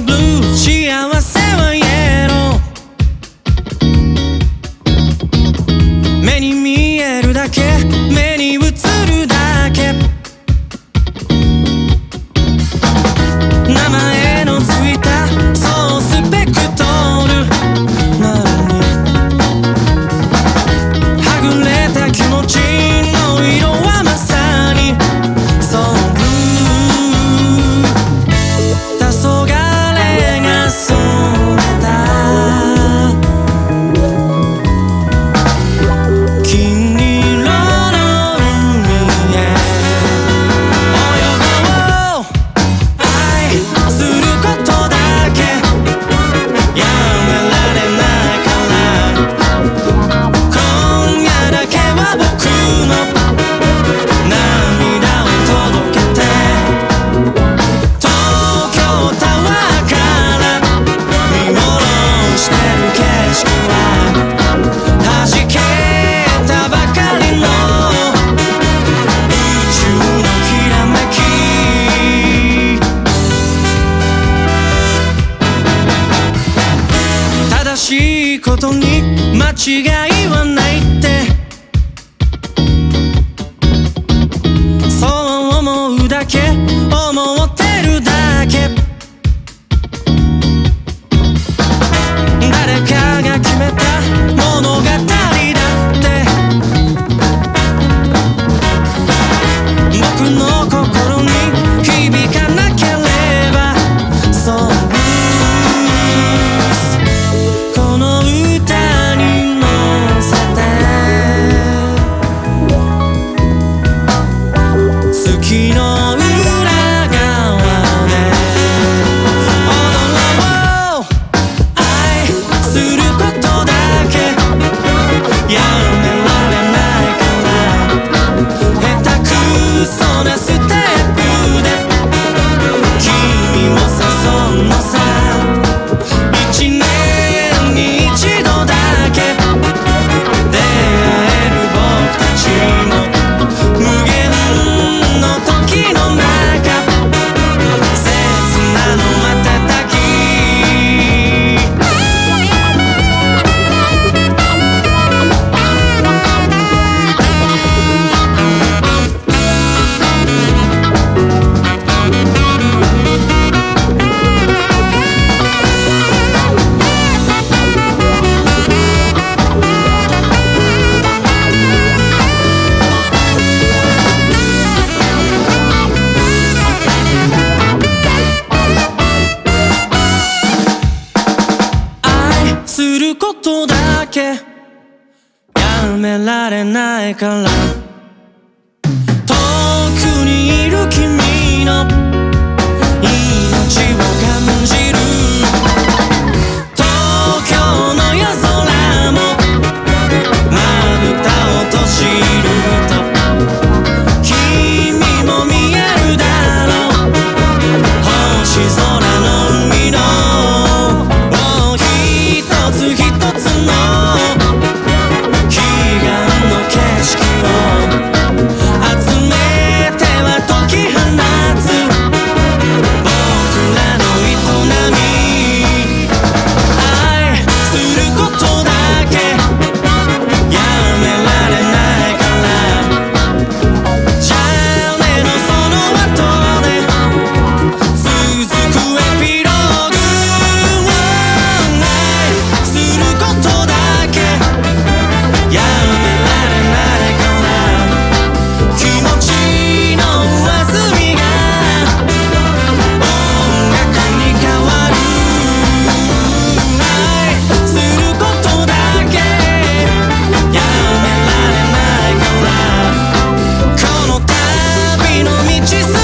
blue blues. ことに間違い月のけ。やめられないから。she said